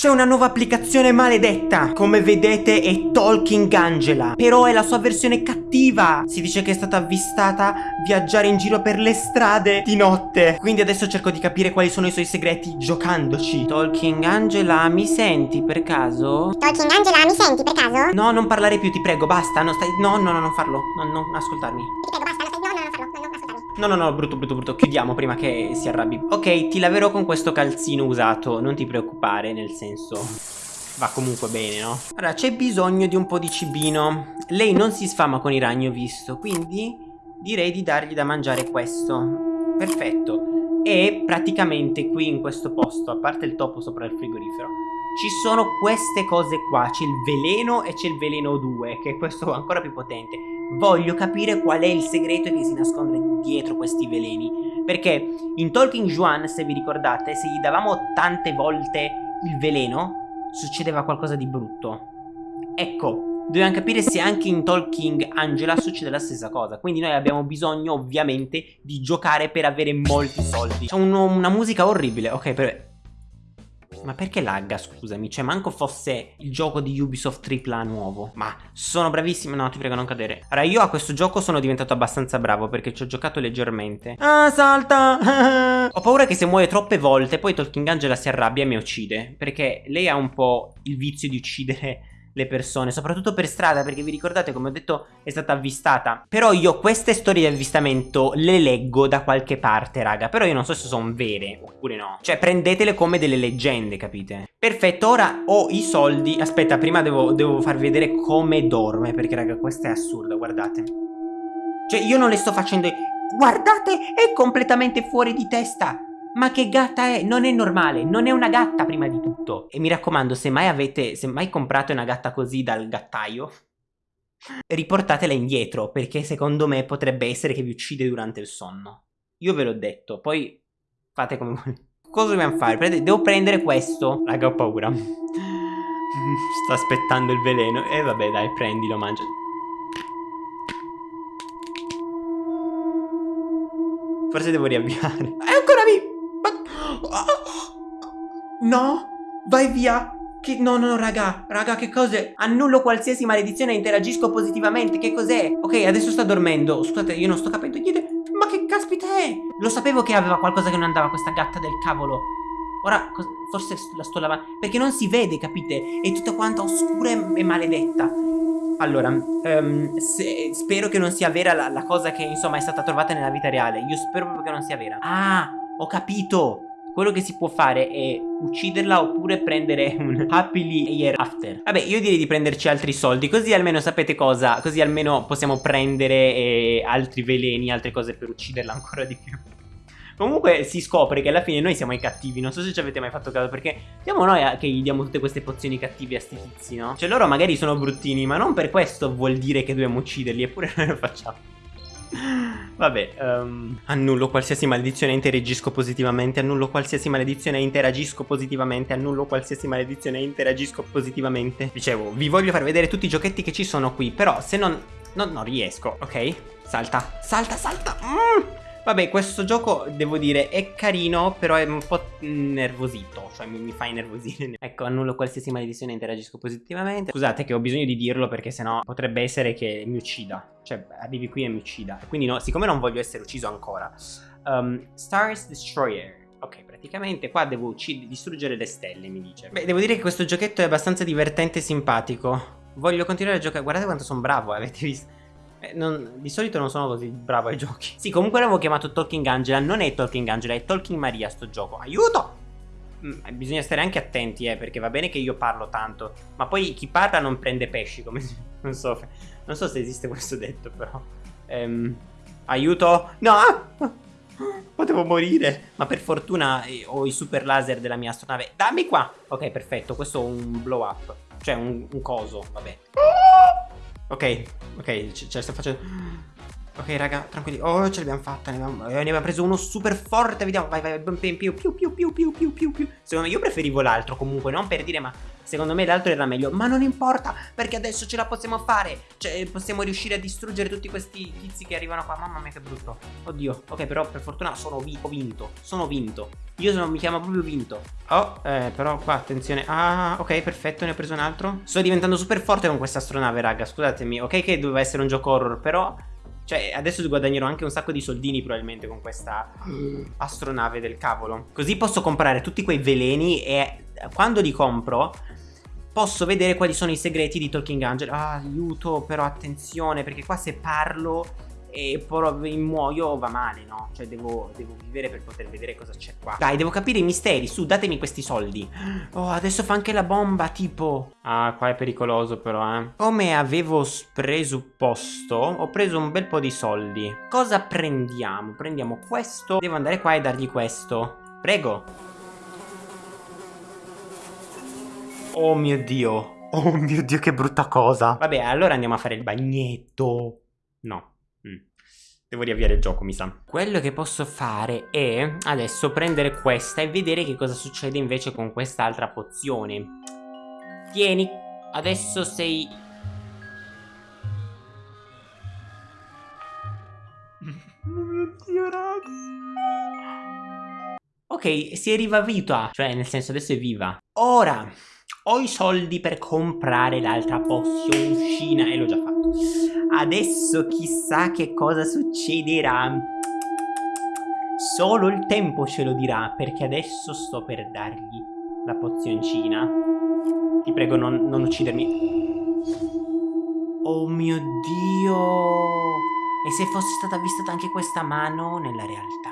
C'è una nuova applicazione maledetta. Come vedete è Talking Angela. Però è la sua versione cattiva. Si dice che è stata avvistata viaggiare in giro per le strade di notte. Quindi adesso cerco di capire quali sono i suoi segreti giocandoci. Talking Angela mi senti per caso? Talking Angela, mi senti per caso? No non parlare più ti prego basta. Non stai... No no no non farlo. Non, non ascoltarmi no, no, no, brutto, brutto, brutto. Chiudiamo prima che si arrabbi. Ok, ti laverò con questo calzino usato. Non ti preoccupare, nel senso... Va comunque bene, no? Allora, c'è bisogno di un po' di cibino. Lei non si sfama con i ragni, ho visto. Quindi direi di dargli da mangiare questo. Perfetto. E praticamente qui in questo posto, a parte il topo sopra il frigorifero, ci sono queste cose qua. C'è il veleno e c'è il veleno 2, che è questo ancora più potente. Voglio capire qual è il segreto che si nasconde dietro questi veleni. Perché in Talking Juan, se vi ricordate, se gli davamo tante volte il veleno, succedeva qualcosa di brutto. Ecco, dobbiamo capire se anche in Talking Angela succede la stessa cosa. Quindi noi abbiamo bisogno, ovviamente, di giocare per avere molti soldi. C'è un- una musica orribile. Ok, per... Ma perché lagga, scusami? Cioè, manco fosse il gioco di Ubisoft AAA nuovo. Ma sono bravissimo. No, ti prego, non cadere. Allora, io a questo gioco sono diventato abbastanza bravo perché ci ho giocato leggermente. Ah, salta! ho paura che se muore troppe volte, poi Talking Angela si arrabbia e mi uccide. Perché lei ha un po' il vizio di uccidere le persone, soprattutto per strada, perché vi ricordate, come ho detto, è stata avvistata. Però io queste storie di avvistamento le leggo da qualche parte, raga. Però io non so se sono vere oppure no. Cioè, prendetele come delle leggende, capite? Perfetto, ora ho i soldi. Aspetta, prima devo, devo farvi vedere come dorme, perché, raga, questa è assurda, guardate. Cioè, io non le sto facendo... Guardate, è completamente fuori di testa. Ma che gatta è? Non è normale, non è una gatta prima di tutto. E mi raccomando, se mai avete, se mai comprate una gatta così dal gattaio, riportatela indietro, perché secondo me potrebbe essere che vi uccide durante il sonno. Io ve l'ho detto, poi fate come volete. Cosa dobbiamo fare? Prende- devo prendere questo. Raga, ho paura. Sto aspettando il veleno. E vabbè, dai, prendilo, mangia. Forse devo riavviare. No! Vai via! Che... No, no, raga, raga, che cos'è? Annullo qualsiasi maledizione e interagisco positivamente, che cos'è? Ok, adesso sta dormendo. Scusate, io non sto capendo niente. Ma che caspita è? Lo sapevo che aveva qualcosa che non andava questa gatta del cavolo. Ora, forse la sto lavando. Perché non si vede, capite? È tutta quanta oscura e, maledetta. Allora, ehm, se- spero che non sia vera la, la cosa che insomma è stata trovata nella vita reale. Io spero proprio che non sia vera. Ah, ho capito. Quello che si può fare è ucciderla oppure prendere un happily year after. Vabbè, io direi di prenderci altri soldi, così almeno sapete cosa, così almeno possiamo prendere eh, altri veleni, altre cose per ucciderla ancora di più. Comunque si scopre che alla fine noi siamo i cattivi, non so se ci avete mai fatto caso, perché siamo noi a- che gli diamo tutte queste pozioni cattive a sti tizi, no? Cioè loro magari sono bruttini, ma non per questo vuol dire che dobbiamo ucciderli, eppure noi lo facciamo. Vabbè, ehm, annullo qualsiasi maledizione interagisco positivamente, annullo qualsiasi maledizione interagisco positivamente, annullo qualsiasi maledizione interagisco positivamente. Dicevo, vi voglio far vedere tutti i giochetti che ci sono qui, però se non... non, non riesco, ok? Salta, salta, salta! Mm! Vabbè, questo gioco, devo dire, è carino, però è un po' nervosito, cioè mi, mi fa innervosire. Ecco, annullo qualsiasi maledizione e interagisco positivamente. Scusate che ho bisogno di dirlo perché sennò potrebbe essere che mi uccida. Cioè, arrivi qui e mi uccida. Quindi no, siccome non voglio essere ucciso ancora. Um, Stars Destroyer. Ok, praticamente qua devo distruggere le stelle, mi dice. Beh, devo dire che questo giochetto è abbastanza divertente e simpatico. Voglio continuare a giocare. Guardate quanto sono bravo, avete visto? Eh, non- di solito non sono così bravo ai giochi. Sì, comunque l'avevo chiamato Talking Angela. Non è Talking Angela, è Talking Maria sto gioco. Aiuto! Mm, bisogna stare anche attenti, eh, perché va bene che io parlo tanto. Ma poi chi parla non prende pesci, come. Non so, non so se esiste questo detto, però. Ehm, aiuto! No! Potevo morire. Ma per fortuna eh, ho i super laser della mia astronave. Dammi qua! Ok, perfetto. Questo è un blow up. Cioè, un, un coso, vabbè. Ok, ok, ce la sto facendo. Ok, raga, tranquilli. Oh, ce l'abbiamo fatta. Ne abbiamo, eh, ne abbiamo preso uno super forte. Vediamo. Vai, vai, più, più, più, più, più, più, più. Secondo me io preferivo l'altro comunque, non per dire, ma secondo me l'altro era meglio. Ma non importa, perché adesso ce la possiamo fare. Cioè, possiamo riuscire a distruggere tutti questi tizi che arrivano qua. Mamma mia, che brutto. Oddio. Ok, però per fortuna sono vi ho vinto. Sono vinto. Io sono, mi chiamo proprio vinto. Oh, eh, però qua attenzione. Ah, ok, perfetto, ne ho preso un altro. Sto diventando super forte con questa astronave, raga. Scusatemi. Ok, che doveva essere un gioco horror, però. Cioè, adesso guadagnerò anche un sacco di soldini probabilmente con questa astronave del cavolo. Così posso comprare tutti quei veleni e quando li compro posso vedere quali sono i segreti di Talking Angel. Ah, aiuto, però attenzione, perché qua se parlo e poi muoio va male, no? Cioè devo, devo, vivere per poter vedere cosa c'è qua. Dai, devo capire i misteri, su, datemi questi soldi. Oh, adesso fa anche la bomba, tipo. Ah, qua è pericoloso però, eh. Come avevo presupposto, ho preso un bel po' di soldi. Cosa prendiamo? Prendiamo questo. Devo andare qua e dargli questo. Prego. Oh mio Dio. Oh mio Dio, che brutta cosa. Vabbè, allora andiamo a fare il bagnetto. No. Mm. Devo riavviare il gioco, mi sa. Quello che posso fare è adesso prendere questa e vedere che cosa succede invece con quest'altra pozione. Tieni, adesso sei... Oh mio Dio, ragazzi. Ok, si è rivavita, cioè nel senso adesso è viva. Ora ho i soldi per comprare l'altra pozioncina e l'ho già fatto. Adesso chissà che cosa succederà. Solo il tempo ce lo dirà, perché adesso sto per dargli la pozioncina. Ti prego non, non uccidermi. Oh mio Dio! E se fosse stata avvistata anche questa mano nella realtà?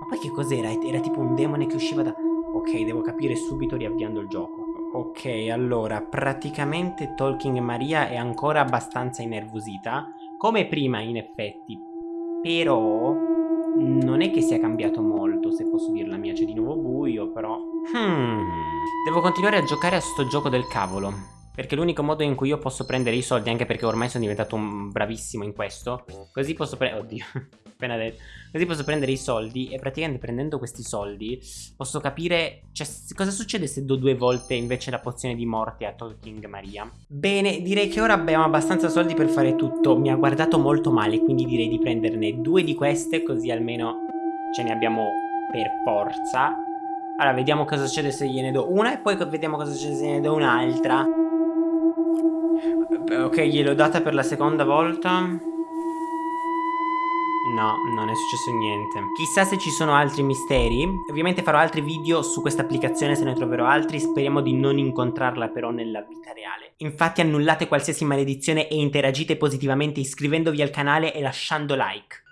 Ma poi che cos'era? Era tipo un demone che usciva da... Ok, devo capire subito riavviando il gioco. Ok, allora, praticamente Talking Maria è ancora abbastanza innervosita, come prima in effetti, però non è che sia cambiato molto, se posso dir la mia, c'è di nuovo buio, però... Hmm, devo continuare a giocare a sto gioco del cavolo. Perché l'unico modo in cui io posso prendere i soldi, anche perché ormai sono diventato bravissimo in questo, così posso prendere... Oddio, appena detto. Così posso prendere i soldi e praticamente prendendo questi soldi posso capire... Cioè, cosa succede se do due volte invece la pozione di morte a Talking Maria? Bene, direi che ora abbiamo abbastanza soldi per fare tutto. Mi ha guardato molto male, quindi direi di prenderne due di queste, così almeno ce ne abbiamo per forza. Allora, vediamo cosa succede se gliene do una e poi vediamo cosa succede se gliene do un'altra. Ok, gliel'ho data per la seconda volta. No, non è successo niente. Chissà se ci sono altri misteri. Ovviamente farò altri video su questa applicazione se ne troverò altri. Speriamo di non incontrarla però nella vita reale. Infatti annullate qualsiasi maledizione e interagite positivamente iscrivendovi al canale e lasciando like.